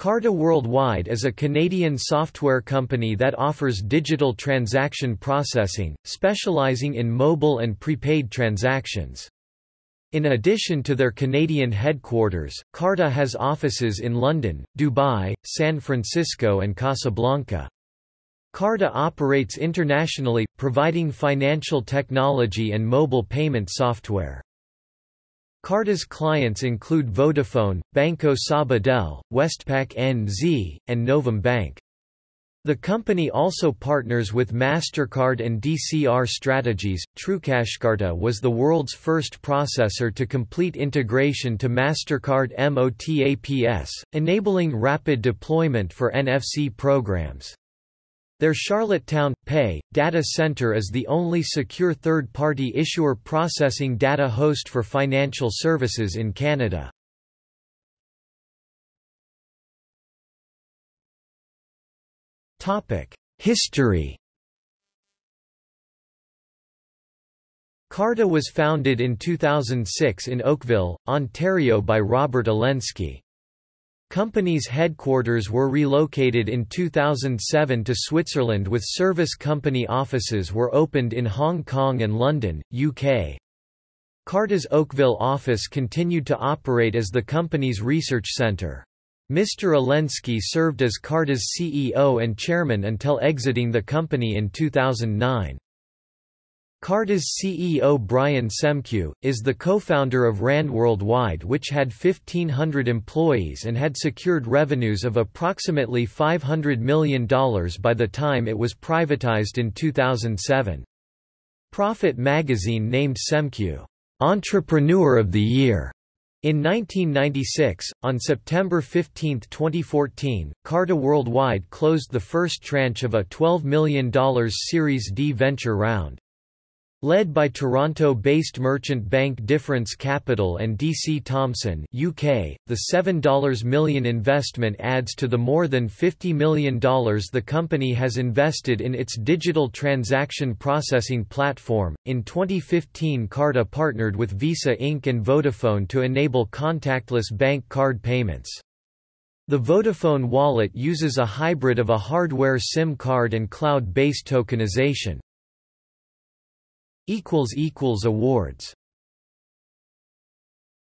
Carta Worldwide is a Canadian software company that offers digital transaction processing, specializing in mobile and prepaid transactions. In addition to their Canadian headquarters, Carta has offices in London, Dubai, San Francisco and Casablanca. Carta operates internationally, providing financial technology and mobile payment software. Carta's clients include Vodafone, Banco Sabadell, Westpac NZ, and Novum Bank. The company also partners with MasterCard and DCR Strategies. TrueCashCarta was the world's first processor to complete integration to MasterCard MOTAPS, enabling rapid deployment for NFC programs. Their Charlottetown, PA, data center is the only secure third-party issuer processing data host for financial services in Canada. History Carta was founded in 2006 in Oakville, Ontario by Robert Alensky. Company's headquarters were relocated in 2007 to Switzerland with service company offices were opened in Hong Kong and London, UK. Carta's Oakville office continued to operate as the company's research centre. Mr. Alensky served as Carta's CEO and chairman until exiting the company in 2009. Carta's CEO Brian Semkiw, is the co-founder of RAND Worldwide which had 1,500 employees and had secured revenues of approximately $500 million by the time it was privatized in 2007. Profit magazine named Semkiw, "'Entrepreneur of the Year' In 1996, on September 15, 2014, Carta Worldwide closed the first tranche of a $12 million Series D venture round. Led by Toronto-based merchant bank Difference Capital and DC Thomson UK, the $7 million investment adds to the more than $50 million the company has invested in its digital transaction processing platform. In 2015 Carta partnered with Visa Inc. and Vodafone to enable contactless bank card payments. The Vodafone wallet uses a hybrid of a hardware SIM card and cloud-based tokenization. Awards